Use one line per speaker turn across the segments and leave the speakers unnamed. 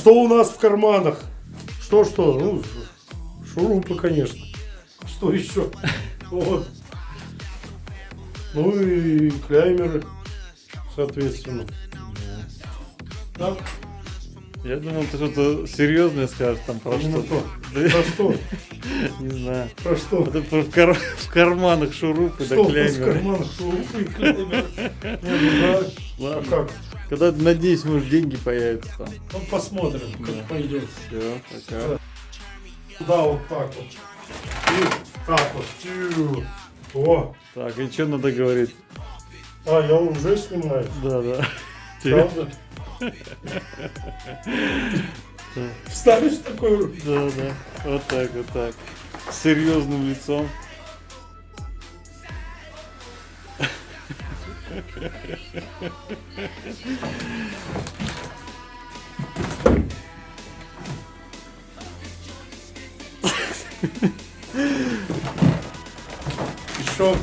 Что у нас в карманах? Что-что? Ну, шурупы, конечно. Что еще? Вот. Ну и кляймеры, соответственно. Так,
Я думал, ты что-то серьезное скажешь там про что-то.
то. Про что?
Не знаю.
Про что?
Это про- в, кар- в карманах шурупы да
нас в
клеймеры.
карманах шурупы и кляймеры? Не, ну да. А
Ладно.
как?
Когда, надеюсь, может, деньги появятся там.
Ну, посмотрим,
Да.
как пойдет.
Все, пока.
Да, вот так вот. И так вот. Тю. О.
Так, и что надо говорить?
А, я уже снимаю.
Да, да.
Правда? Вставишь такой?
Да, да. Вот так, вот так. С серьезным лицом.
Еще.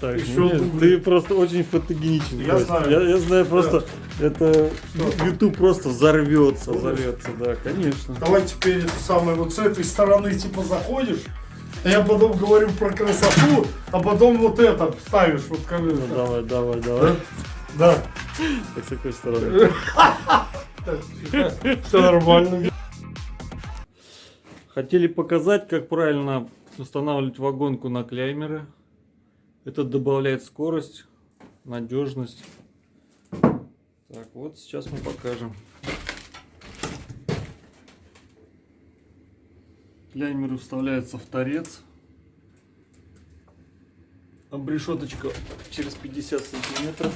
Так,
Ещё
нет, ты просто очень фотогеничен.
Я
Кость.
знаю.
Я, я знаю просто, это
Что?
YouTube просто взорвется, взорвется, да, конечно.
Давай теперь это самое, вот с этой стороны типа заходишь, я потом говорю про красоту, а потом вот это ставишь, вот как
Ну, давай, давай, давай.
Да.
Так, с какой стороны?
Все нормально.
Хотели показать, как правильно устанавливать вагонку на клеймеры. Это добавляет скорость, надежность. Так, вот сейчас мы покажем. Клеймеры вставляются в торец. Обрешеточка через 50 сантиметров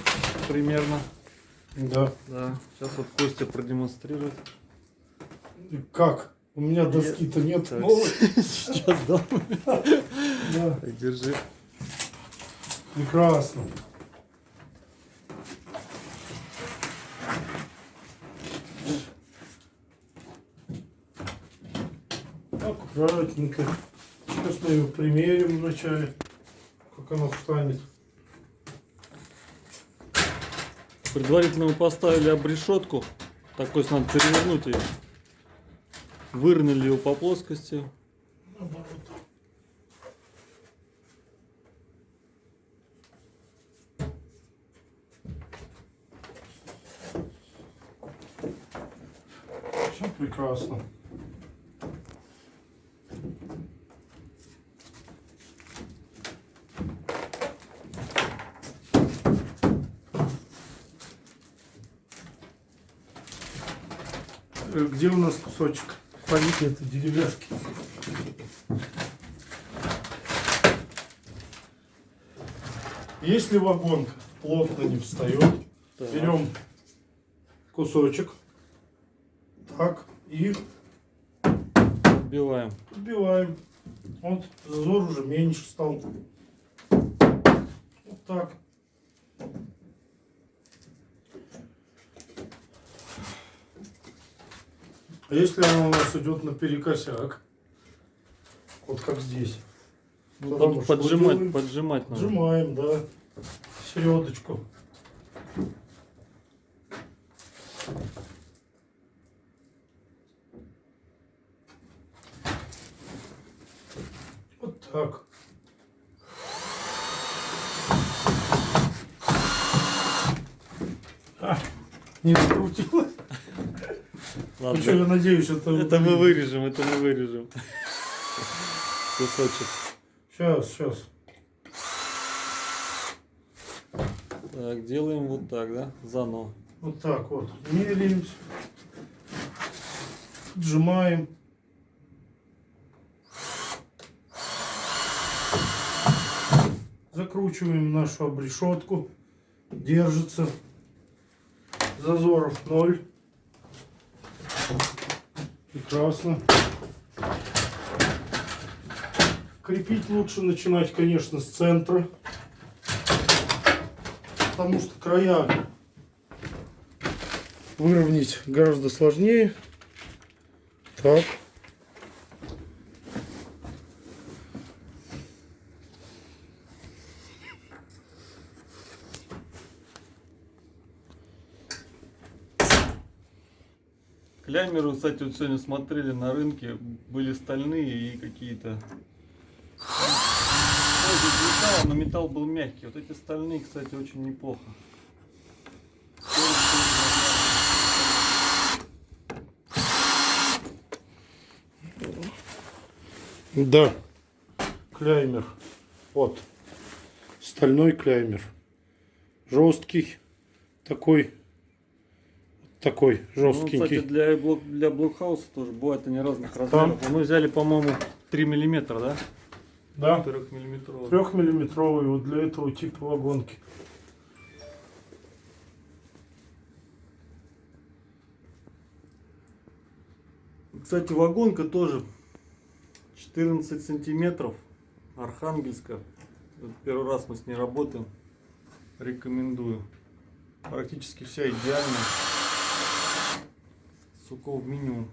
примерно.
Да.
Да, сейчас вот Костя продемонстрирует.
И Как? У меня доски-то нет.
Так. Сейчас дам.
Да.
Держи.
Прекрасно. Аккуратненько. Сейчас мы ее примерим вначале, как она встанет.
Предварительно мы поставили обрешетку. Так, есть надо перевернуть ее. Выровняли его по плоскости.
Наоборот. Все прекрасно. Где у нас кусочек? Фолики это деревяшки. Если вагонка плотно не встает,
Так.
берем кусочек, так, и
Вбиваем.
подбиваем. Вот, зазор уже меньше стал. Вот так. А если она у нас идет наперекосяк, вот как здесь,
Ну, под- поджимать,
делаем?
поджимать надо.
Сжимаем, да, середочку. Вот так. А, не закрутилось.
Ладно.
Что, я надеюсь, это...
Это мы вырежем, это мы вырежем. Кусочек.
Сейчас, сейчас.
Так, делаем вот так, да? Заново.
Вот так вот. Меряемся. Сжимаем. Закручиваем нашу обрешетку. Держится. Зазоров ноль. Прекрасно. Крепить лучше начинать, конечно, с центра. Потому что края выровнять гораздо сложнее. Так.
Клямеры, кстати, вот сегодня смотрели на рынке, были стальные и какие-то... Металл, но металл был мягкий. Вот эти стальные, кстати, очень неплохо.
Да. Клеймер. Вот. Стальной клеймер. Жесткий. Такой. Такой
Ну,
жесткий.
кстати, для, блок, для блокхауса тоже бывают они разных размеров. Мы взяли, по-моему, 3 миллиметра, да?
да.
3 миллиметровый.
Трехмиллиметровый вот для этого типа вагонки.
Кстати, вагонка тоже 14 сантиметров. Архангельска. Вот Первый раз мы с ней работаем. Рекомендую. Практически вся идеальная. Суков минимум.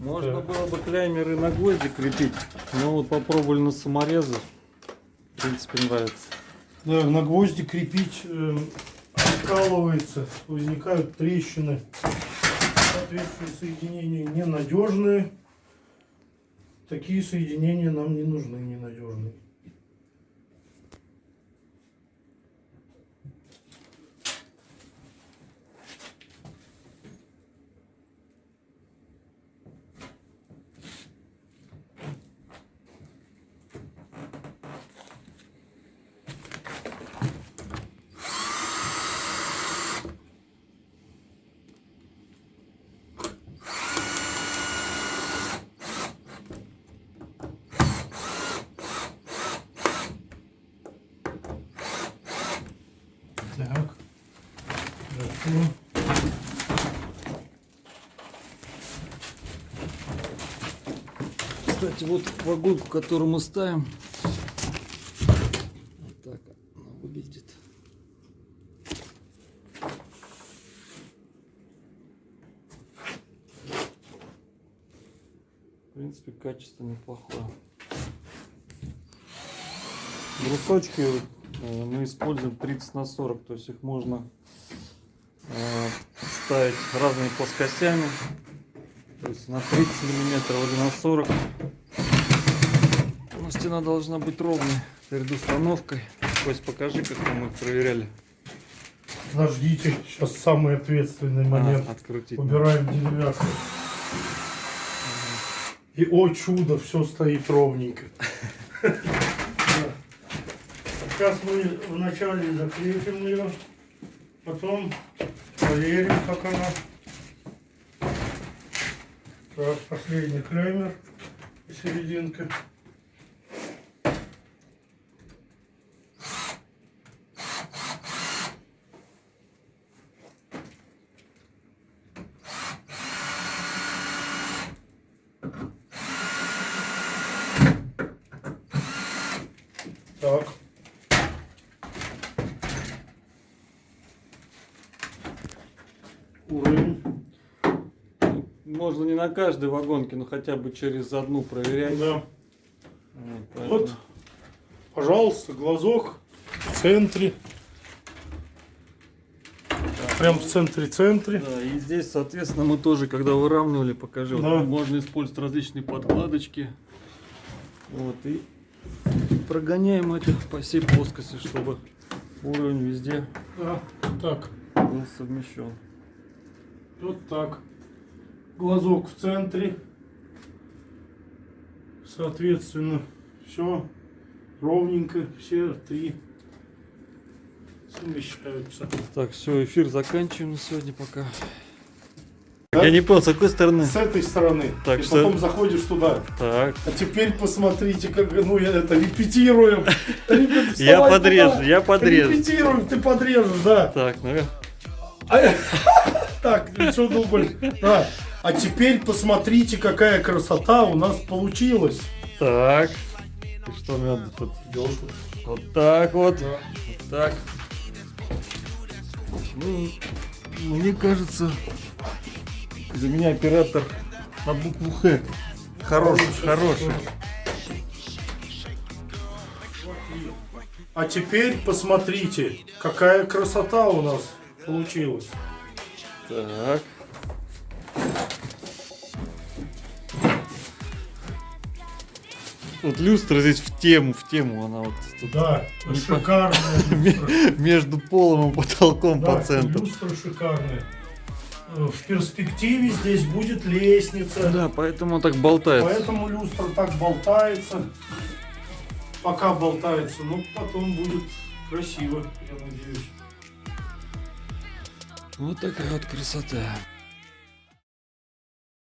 Можно было бы клеймеры на гвозди крепить, но вот попробовали на саморезы. В принципе, нравится.
Да, на гвозди крепить э, откалывается, возникают трещины. Соответственно, соединения ненадежные. Такие соединения нам не нужны, ненадежные. Так. Хорошо.
Кстати, вот вагонку, которую мы ставим. Вот так она выглядит. В принципе, качество неплохое. Брусочки э, мы используем 30 на 40, то есть их можно ставить разными плоскостями. То есть на 30 миллиметров или на 40. Но стена должна быть ровной перед установкой. То есть покажи, как мы их проверяли.
Подождите, сейчас самый ответственный
А,
момент.
открутить.
Убираем деревяшку. И о чудо, все стоит ровненько. Сейчас мы вначале закрепим ее, потом проверим, как она. Так, последний клеймер и серединка. Так. Уровень.
Можно не на каждой вагонке, но хотя бы через одну проверять.
Да.
Вот, поэтому-
Вот, пожалуйста, глазок в центре. Прям в центре-центре.
Да, и здесь, соответственно, мы тоже, когда выравнивали, покажи, вот
Да.
можно использовать различные подкладочки. Вот, и прогоняем это по всей плоскости, чтобы уровень везде
Да, так,
был совмещен.
вот так. Глазок в центре. Соответственно, все ровненько, все три совмещаются.
Так, все, эфир заканчиваем на сегодня пока.
Да?
Я не понял, с какой стороны?
С этой стороны.
Так
и
что-
потом заходишь туда.
Так,
А теперь посмотрите, как ну я это репетируем. Репет-
Я подрежу, я подрежу.
Репетируем, ты подрежешь, да.
так, ну
А- Так, еще дубль. Да. А теперь посмотрите, какая красота у нас получилась.
так. И что мне надо тут? Вот так вот. Вот так. Ну, мне кажется, за меня оператор на букву Х. Хороший, хороший.
А теперь посмотрите, какая красота у нас получилась.
Так. Вот люстра здесь в тему, в тему, она вот тут
Да,
Не по-
шикарная люстра.
между полом и потолком
Да,
по центру.
люстра шикарная. Э, В перспективе здесь будет лестница.
Да, поэтому так болтается.
Поэтому люстра так болтается. Пока болтается, но потом будет красиво, я надеюсь.
Вот такая вот красота.